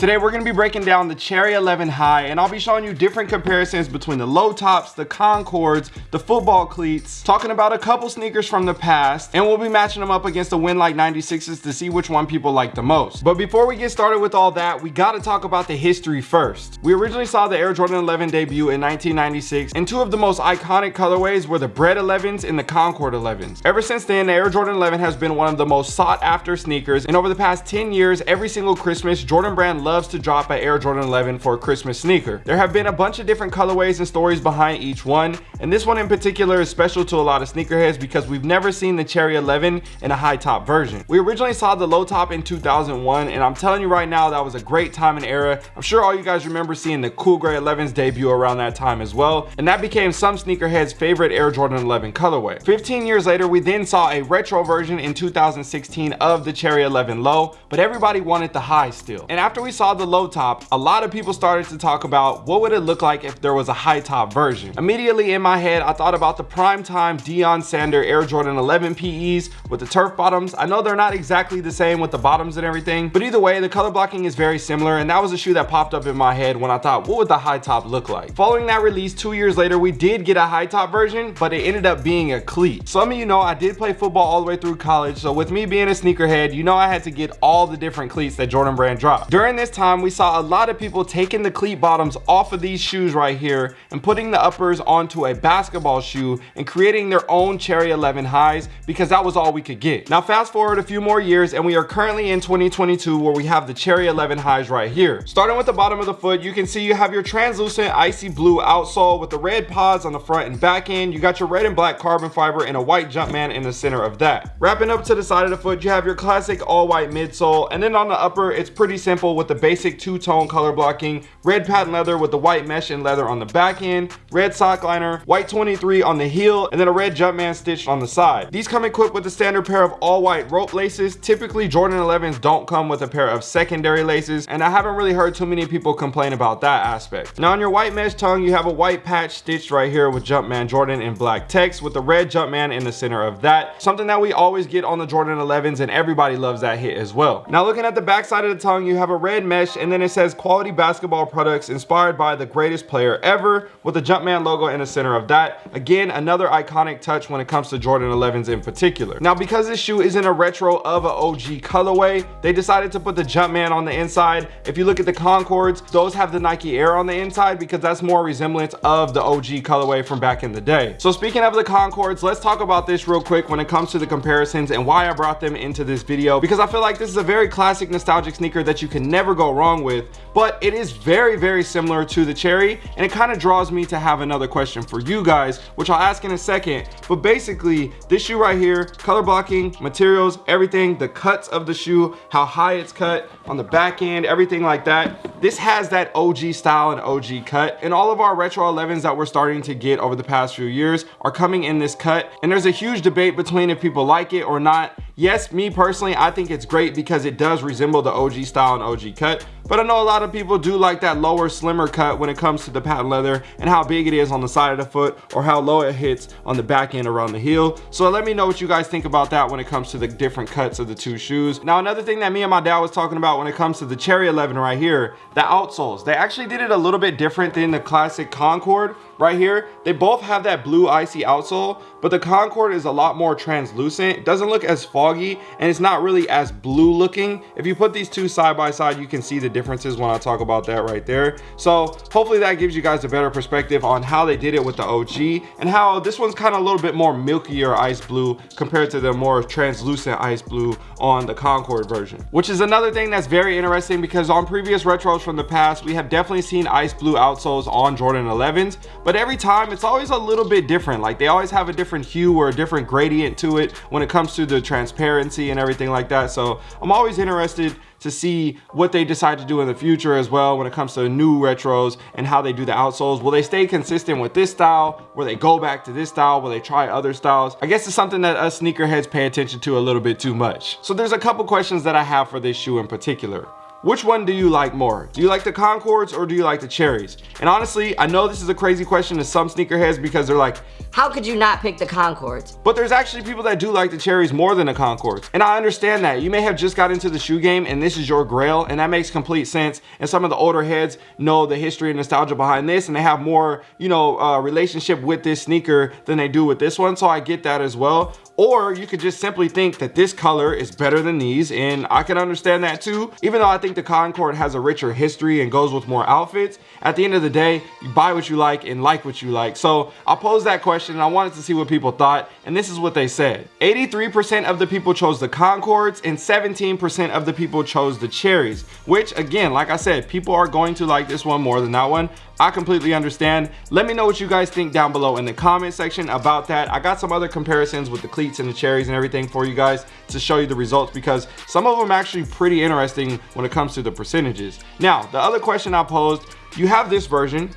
Today we're going to be breaking down the Cherry 11 High and I'll be showing you different comparisons between the low tops, the Concords, the football cleats, talking about a couple sneakers from the past and we'll be matching them up against the Win Like 96s to see which one people like the most. But before we get started with all that, we got to talk about the history first. We originally saw the Air Jordan 11 debut in 1996 and two of the most iconic colorways were the Bread 11s and the Concord 11s. Ever since then, the Air Jordan 11 has been one of the most sought after sneakers and over the past 10 years, every single Christmas, Jordan Brand loves to drop an Air Jordan 11 for a Christmas sneaker. There have been a bunch of different colorways and stories behind each one, and this one in particular is special to a lot of sneakerheads because we've never seen the Cherry 11 in a high top version. We originally saw the low top in 2001, and I'm telling you right now, that was a great time and era. I'm sure all you guys remember seeing the Cool Gray 11s debut around that time as well, and that became some sneakerheads' favorite Air Jordan 11 colorway. 15 years later, we then saw a retro version in 2016 of the Cherry 11 low, but everybody wanted the high still. And after we saw the low top, a lot of people started to talk about what would it look like if there was a high top version. Immediately in my head, I thought about the prime time Deion Sander Air Jordan 11 PEs with the turf bottoms. I know they're not exactly the same with the bottoms and everything, but either way, the color blocking is very similar and that was a shoe that popped up in my head when I thought, what would the high top look like? Following that release two years later, we did get a high top version, but it ended up being a cleat. Some of you know I did play football all the way through college, so with me being a sneakerhead, you know I had to get all the different cleats that Jordan Brand dropped. During this time, we saw a lot of people taking the cleat bottoms off of these shoes right here and putting the uppers onto a basketball shoe and creating their own Cherry 11 highs because that was all we could get. Now fast forward a few more years and we are currently in 2022 where we have the Cherry 11 highs right here. Starting with the bottom of the foot, you can see you have your translucent icy blue outsole with the red pods on the front and back end. You got your red and black carbon fiber and a white Jumpman in the center of that. Wrapping up to the side of the foot, you have your classic all white midsole and then on the upper, it's pretty simple with the basic two-tone color blocking, red patent leather with the white mesh and leather on the back end, red sock liner, white 23 on the heel, and then a red Jumpman stitched on the side. These come equipped with a standard pair of all white rope laces. Typically Jordan 11s don't come with a pair of secondary laces, and I haven't really heard too many people complain about that aspect. Now on your white mesh tongue, you have a white patch stitched right here with Jumpman Jordan in black text with the red Jumpman in the center of that. Something that we always get on the Jordan 11s and everybody loves that hit as well. Now looking at the backside of the tongue, you have a red mesh and then it says quality basketball products inspired by the greatest player ever with the Jumpman logo in the center of that. Again, another iconic touch when it comes to Jordan 11s in particular. Now, because this shoe isn't a retro of an OG colorway, they decided to put the Jumpman on the inside. If you look at the Concords, those have the Nike Air on the inside because that's more resemblance of the OG colorway from back in the day. So speaking of the Concords, let's talk about this real quick when it comes to the comparisons and why I brought them into this video because I feel like this is a very classic nostalgic sneaker that you can never go wrong with, but it is very, very similar to the Cherry and it kind of draws me to have another question for you guys, which I'll ask in a second. But basically, this shoe right here, color blocking, materials, everything, the cuts of the shoe, how high it's cut on the back end, everything like that. This has that OG style and OG cut. And all of our retro 11s that we're starting to get over the past few years are coming in this cut. And there's a huge debate between if people like it or not. Yes, me personally, I think it's great because it does resemble the OG style and OG cut. But I know a lot of people do like that lower, slimmer cut when it comes to the patent leather and how big it is on the side of the foot or how low it hits on the back end around the heel. So let me know what you guys think about that when it comes to the different cuts of the two shoes. Now, another thing that me and my dad was talking about when it comes to the Cherry 11 right here, the outsoles. They actually did it a little bit different than the classic Concord right here. They both have that blue icy outsole, but the Concord is a lot more translucent. It doesn't look as foggy and it's not really as blue looking. If you put these two side by side, you can see the differences when I talk about that right there. So hopefully that gives you guys a better perspective on how they did it with the OG and how this one's kind of a little bit more milkier ice blue compared to the more translucent ice blue on the Concord version. Which is another thing that's very interesting because on previous retros from the past, we have definitely seen ice blue outsoles on Jordan 11s, but every time it's always a little bit different. Like they always have a different hue or a different gradient to it when it comes to the transparency and everything like that. So I'm always interested to see what they decide to do in the future as well when it comes to new retros and how they do the outsoles. Will they stay consistent with this style? Will they go back to this style? Will they try other styles? I guess it's something that us sneakerheads pay attention to a little bit too much. So there's a couple questions that I have for this shoe in particular. Which one do you like more? Do you like the Concords or do you like the Cherries? And honestly, I know this is a crazy question to some sneakerheads because they're like, how could you not pick the Concords? But there's actually people that do like the Cherries more than the Concords. And I understand that. You may have just got into the shoe game and this is your grail and that makes complete sense. And some of the older heads know the history and nostalgia behind this and they have more, you know, uh, relationship with this sneaker than they do with this one. So I get that as well. Or you could just simply think that this color is better than these and I can understand that too. Even though I think the Concord has a richer history and goes with more outfits, at the end of the day, you buy what you like and like what you like. So I posed that question and I wanted to see what people thought and this is what they said. 83% of the people chose the Concords and 17% of the people chose the Cherries, which again, like I said, people are going to like this one more than that one. I completely understand. Let me know what you guys think down below in the comment section about that. I got some other comparisons with the cleats and the cherries and everything for you guys to show you the results because some of them actually pretty interesting when it comes to the percentages. Now, the other question I posed, you have this version,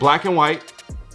black and white,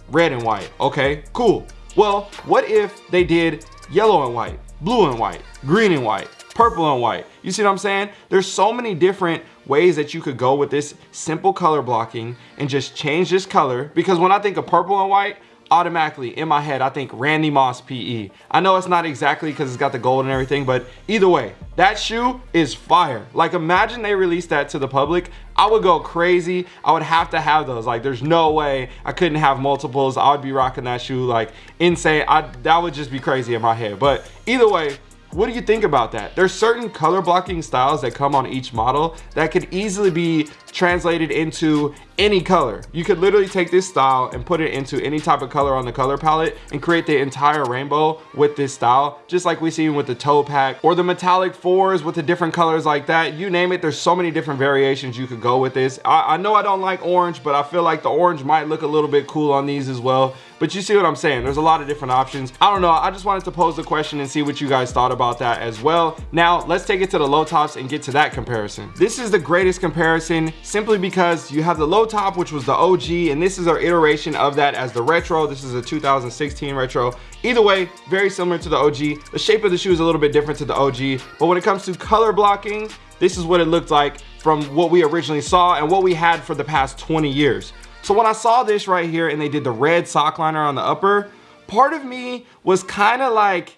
red and white. Okay, cool. Well, what if they did yellow and white, blue and white, green and white, purple and white? You see what I'm saying? There's so many different ways that you could go with this simple color blocking and just change this color because when I think of purple and white, automatically in my head I think Randy Moss PE. I know it's not exactly because it's got the gold and everything, but either way, that shoe is fire. Like imagine they released that to the public. I would go crazy. I would have to have those. Like there's no way I couldn't have multiples. I would be rocking that shoe like insane. I, that would just be crazy in my head. But either way, what do you think about that? There's certain color blocking styles that come on each model that could easily be translated into any color. You could literally take this style and put it into any type of color on the color palette and create the entire rainbow with this style, just like we see with the toe pack or the metallic fours with the different colors like that. You name it, there's so many different variations you could go with this. I, I know I don't like orange, but I feel like the orange might look a little bit cool on these as well. But you see what I'm saying? There's a lot of different options. I don't know. I just wanted to pose the question and see what you guys thought about that as well. Now, let's take it to the low tops and get to that comparison. This is the greatest comparison simply because you have the low top, which was the OG, and this is our iteration of that as the retro. This is a 2016 retro. Either way, very similar to the OG. The shape of the shoe is a little bit different to the OG, but when it comes to color blocking, this is what it looked like from what we originally saw and what we had for the past 20 years. So when I saw this right here and they did the red sock liner on the upper, part of me was kind of like,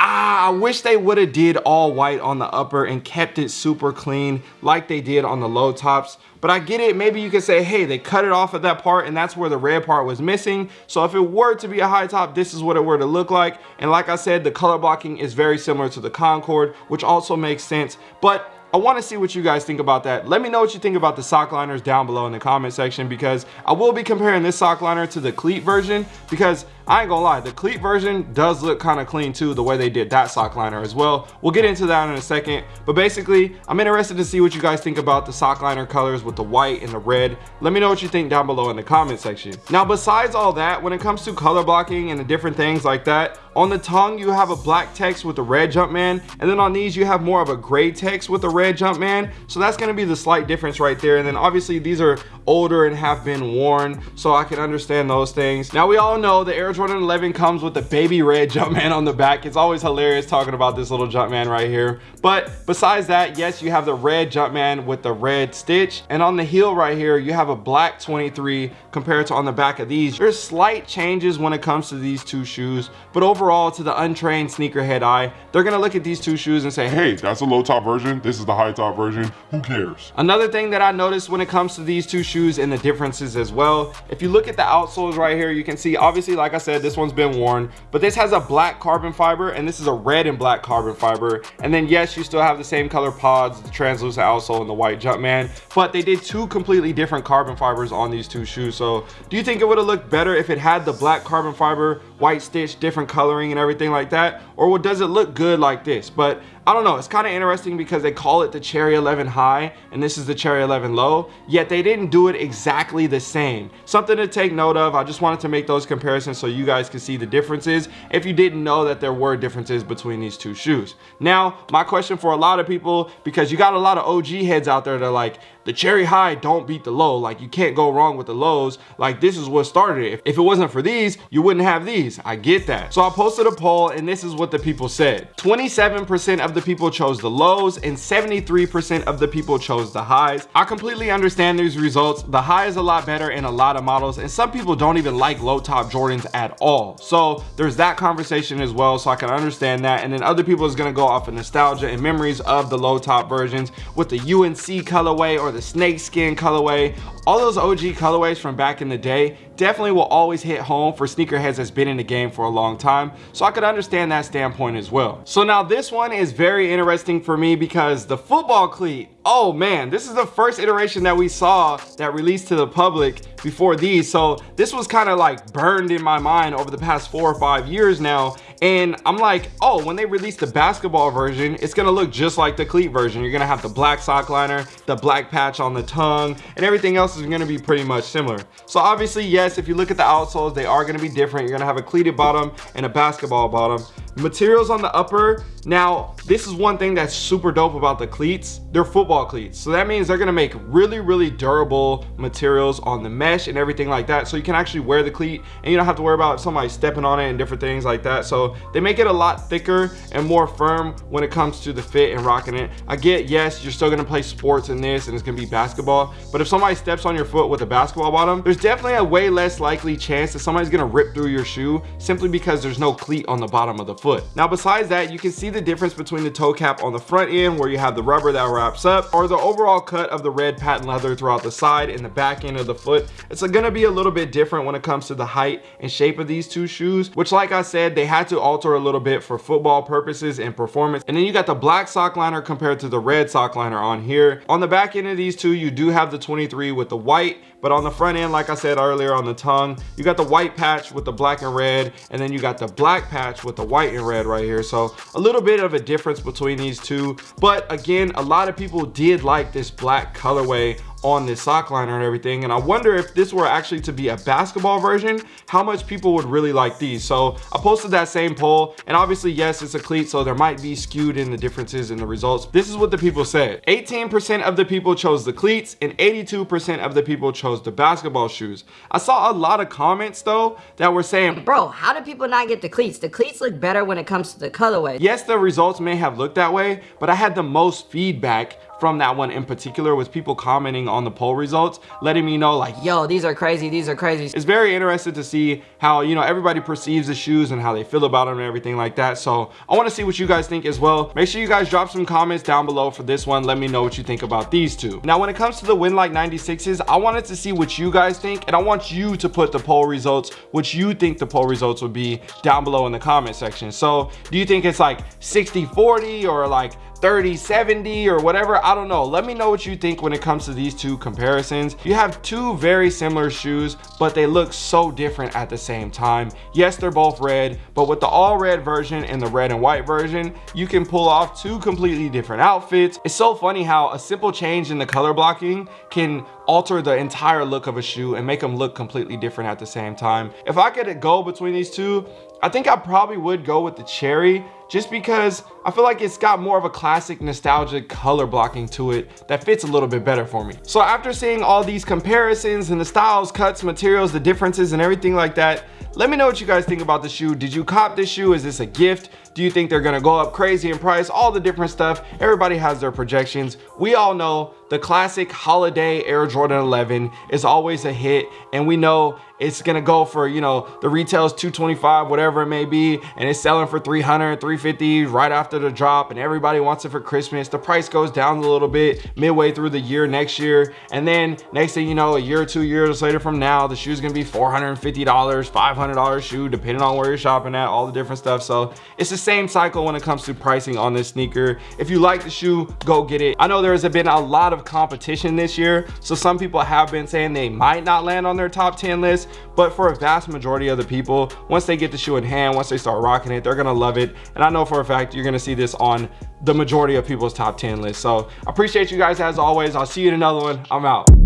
ah, I wish they would have did all white on the upper and kept it super clean like they did on the low tops. But I get it, maybe you could say, hey, they cut it off at that part and that's where the red part was missing. So if it were to be a high top, this is what it were to look like. And like I said, the color blocking is very similar to the Concord, which also makes sense. But I want to see what you guys think about that. Let me know what you think about the sock liners down below in the comment section because I will be comparing this sock liner to the cleat version because I ain't gonna lie, the cleat version does look kind of clean too, the way they did that sock liner as well. We'll get into that in a second, but basically, I'm interested to see what you guys think about the sock liner colors with the white and the red. Let me know what you think down below in the comment section. Now, besides all that, when it comes to color blocking and the different things like that, on the tongue, you have a black text with the red Jumpman, and then on these, you have more of a gray text with the red Jumpman. So that's gonna be the slight difference right there. And then obviously, these are older and have been worn, so I can understand those things. Now, we all know the Air Jordan 111 comes with the baby red Jumpman on the back. It's always hilarious talking about this little Jumpman right here. But besides that, yes, you have the red Jumpman with the red stitch. And on the heel right here, you have a black 23 compared to on the back of these. There's slight changes when it comes to these two shoes. But overall, to the untrained sneakerhead eye, they're going to look at these two shoes and say, hey, that's a low top version. This is the high top version. Who cares? Another thing that I noticed when it comes to these two shoes and the differences as well. If you look at the outsoles right here, you can see obviously, like I said, this one's been worn, but this has a black carbon fiber and this is a red and black carbon fiber. And then yes, you still have the same color pods, the translucent outsole and the white Jumpman, but they did two completely different carbon fibers on these two shoes. So do you think it would have looked better if it had the black carbon fiber, white stitch, different coloring and everything like that? Or what does it look good like this? But I don't know, it's kind of interesting because they call it the Cherry 11 High and this is the Cherry 11 Low, yet they didn't do it exactly the same. Something to take note of, I just wanted to make those comparisons so you guys can see the differences if you didn't know that there were differences between these two shoes. Now, my question for a lot of people, because you got a lot of OG heads out there that are like, the cherry high don't beat the low. Like you can't go wrong with the lows. Like this is what started it. If it wasn't for these, you wouldn't have these. I get that. So I posted a poll and this is what the people said. 27% of the people chose the lows and 73% of the people chose the highs. I completely understand these results. The high is a lot better in a lot of models and some people don't even like low top Jordans at all. So there's that conversation as well. So I can understand that. And then other people is gonna go off of nostalgia and memories of the low top versions with the UNC colorway or the snakeskin colorway all those OG colorways from back in the day definitely will always hit home for sneakerheads that's been in the game for a long time. So I could understand that standpoint as well. So now this one is very interesting for me because the football cleat, oh man, this is the first iteration that we saw that released to the public before these. So this was kind of like burned in my mind over the past four or five years now. And I'm like, oh, when they release the basketball version, it's gonna look just like the cleat version. You're gonna have the black sock liner, the black patch on the tongue, and everything else is gonna be pretty much similar. So obviously, yes, if you look at the outsoles, they are gonna be different. You're gonna have a cleated bottom and a basketball bottom. Materials on the upper, now this is one thing that's super dope about the cleats. They're football cleats. So that means they're gonna make really, really durable materials on the mesh and everything like that. So you can actually wear the cleat and you don't have to worry about somebody stepping on it and different things like that. So they make it a lot thicker and more firm when it comes to the fit and rocking it. I get, yes, you're still gonna play sports in this and it's gonna be basketball, but if somebody steps on your foot with a basketball bottom, there's definitely a way less likely chance that somebody's gonna rip through your shoe simply because there's no cleat on the bottom of the foot. Now, besides that, you can see the difference between the toe cap on the front end where you have the rubber that wraps up or the overall cut of the red patent leather throughout the side and the back end of the foot. It's gonna be a little bit different when it comes to the height and shape of these two shoes, which like I said, they had to alter a little bit for football purposes and performance. And then you got the black sock liner compared to the red sock liner on here. On the back end of these two, you do have the 23 with the white but on the front end, like I said earlier on the tongue, you got the white patch with the black and red, and then you got the black patch with the white and red right here. So a little bit of a difference between these two. But again, a lot of people did like this black colorway on this sock liner and everything and I wonder if this were actually to be a basketball version how much people would really like these so I posted that same poll and obviously yes it's a cleat so there might be skewed in the differences in the results this is what the people said 18% of the people chose the cleats and 82% of the people chose the basketball shoes. I saw a lot of comments though that were saying bro how do people not get the cleats? The cleats look better when it comes to the colorway. Yes the results may have looked that way but I had the most feedback from that one in particular was people commenting on the poll results, letting me know like, yo, these are crazy, these are crazy. It's very interesting to see how, you know, everybody perceives the shoes and how they feel about them and everything like that. So I wanna see what you guys think as well. Make sure you guys drop some comments down below for this one. Let me know what you think about these two. Now, when it comes to the Win Like 96s, I wanted to see what you guys think and I want you to put the poll results, what you think the poll results would be down below in the comment section. So do you think it's like 60, 40 or like 30 70 or whatever i don't know. Let me know what you think when it comes to these two comparisons. You have two very similar shoes but they look so different at the same time. Yes they're both red but with the all red version and the red and white version you can pull off two completely different outfits. It's so funny how a simple change in the color blocking can alter the entire look of a shoe and make them look completely different at the same time if i could go between these two I think I probably would go with the cherry just because I feel like it's got more of a classic nostalgic color blocking to it that fits a little bit better for me. So after seeing all these comparisons and the styles, cuts, materials, the differences and everything like that, let me know what you guys think about the shoe. Did you cop this shoe? Is this a gift? Do you think they're gonna go up crazy in price? All the different stuff. Everybody has their projections. We all know the classic holiday Air Jordan 11 is always a hit and we know it's gonna go for you know the retails 225 whatever it may be and it's selling for 300 350 right after the drop and everybody wants it for christmas the price goes down a little bit midway through the year next year and then next thing you know a year or two years later from now the shoe's gonna be 450 dollars 500 dollars shoe depending on where you're shopping at all the different stuff so it's the same cycle when it comes to pricing on this sneaker. If you like the shoe go get it. I know there's been a lot of competition this year so some people have been saying they might not land on their top 10 list but for a vast majority of the people once they get the shoe in hand once they start rocking it they're gonna love it. And i know for a fact you're gonna see this on the majority of people's top 10 list. So I appreciate you guys as always. I'll see you in another one. I'm out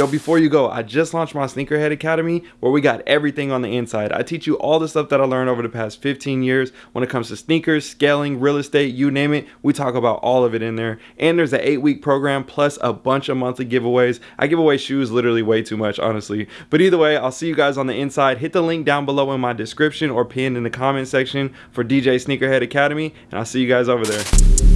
Yo, before you go, I just launched my Sneakerhead Academy where we got everything on the inside. I teach you all the stuff that I learned over the past 15 years when it comes to sneakers, scaling, real estate, you name it. We talk about all of it in there. And there's an eight week program plus a bunch of monthly giveaways. I give away shoes literally way too much, honestly. But either way, I'll see you guys on the inside. Hit the link down below in my description or pinned in the comment section for DJ Sneakerhead Academy, and I'll see you guys over there.